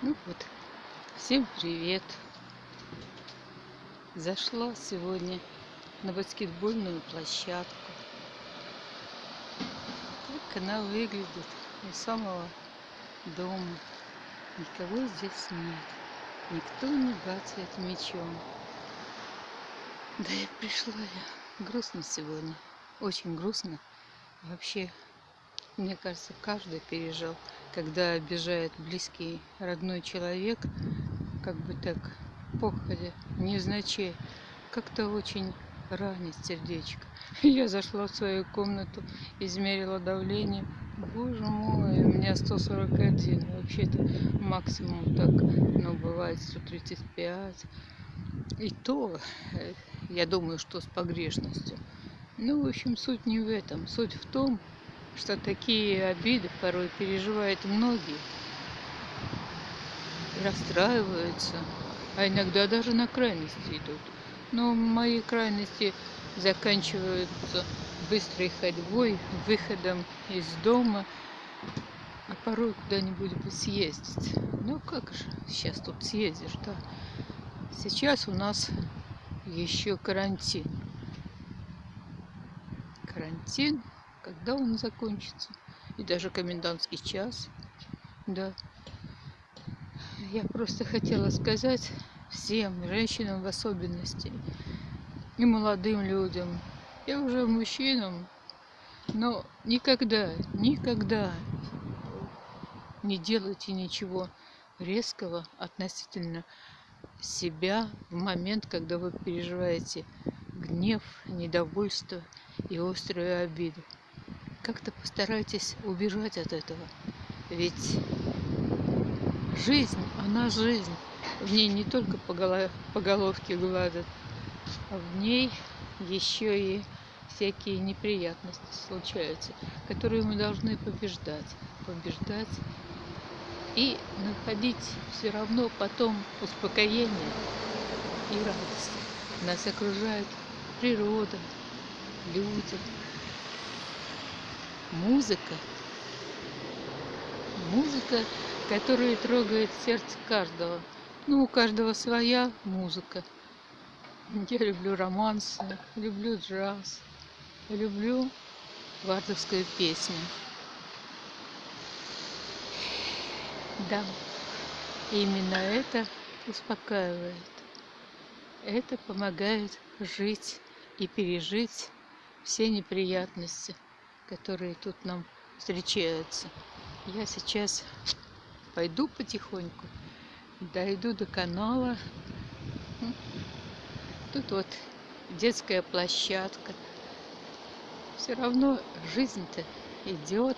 Ну вот, всем привет! Зашла сегодня на баскетбольную площадку. Так она выглядит у самого дома. Никого здесь нет. Никто не бацает мечом. Да и пришла я. Грустно сегодня. Очень грустно. Вообще мне кажется, каждый пережил, когда обижает близкий родной человек, как бы так, походя, невзначай, как-то очень ранит сердечко. Я зашла в свою комнату, измерила давление. Боже мой, у меня 141. Вообще-то максимум так, ну, бывает 135. И то, э, я думаю, что с погрешностью. Ну, в общем, суть не в этом. Суть в том, что такие обиды порой переживают многие. Расстраиваются, а иногда даже на крайности идут. Но мои крайности заканчиваются быстрой ходьбой, выходом из дома, а порой куда-нибудь бы съездить. Ну как же сейчас тут съездишь, да? Сейчас у нас еще карантин. Карантин когда он закончится. И даже комендантский час. Да. Я просто хотела сказать всем, женщинам в особенности, и молодым людям, и уже мужчинам, но никогда, никогда не делайте ничего резкого относительно себя в момент, когда вы переживаете гнев, недовольство и острую обиду как-то постарайтесь убежать от этого. Ведь жизнь, она жизнь. В ней не только по, голов, по головке гладят, а в ней еще и всякие неприятности случаются, которые мы должны побеждать. Побеждать и находить все равно потом успокоение и радость. Нас окружает природа, люди, музыка. Музыка, которая трогает сердце каждого. Ну, у каждого своя музыка. Я люблю романсы, люблю джаз, люблю вардовскую песню. Да, именно это успокаивает. Это помогает жить и пережить все неприятности которые тут нам встречаются. Я сейчас пойду потихоньку, дойду до канала. Тут вот детская площадка. Все равно жизнь-то идет,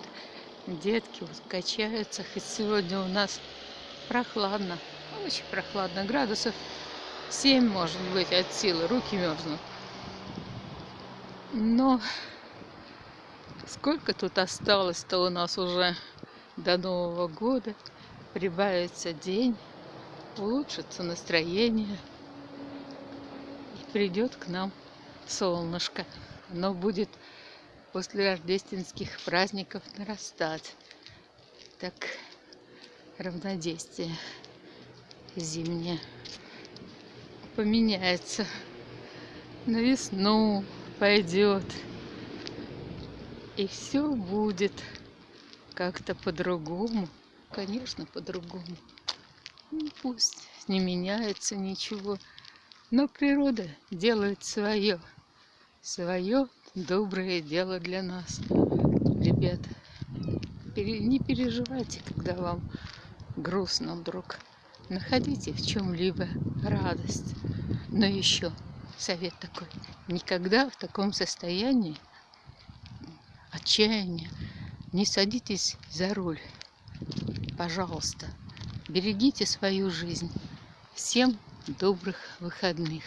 детки вот качаются. Хоть сегодня у нас прохладно, очень прохладно, градусов 7 может быть от силы, руки мерзнут. Но Сколько тут осталось-то у нас уже до Нового года. Прибавится день, улучшится настроение. И придет к нам солнышко. Оно будет после рождественских праздников нарастать. Так равнодействие зимнее поменяется. На весну пойдет. И все будет как-то по-другому. Конечно, по-другому. Ну, пусть не меняется ничего. Но природа делает свое. Свое доброе дело для нас. Ребята, не переживайте, когда вам грустно вдруг. Находите в чем-либо радость. Но еще совет такой. Никогда в таком состоянии отчаяния, не садитесь за руль. Пожалуйста, берегите свою жизнь. Всем добрых выходных.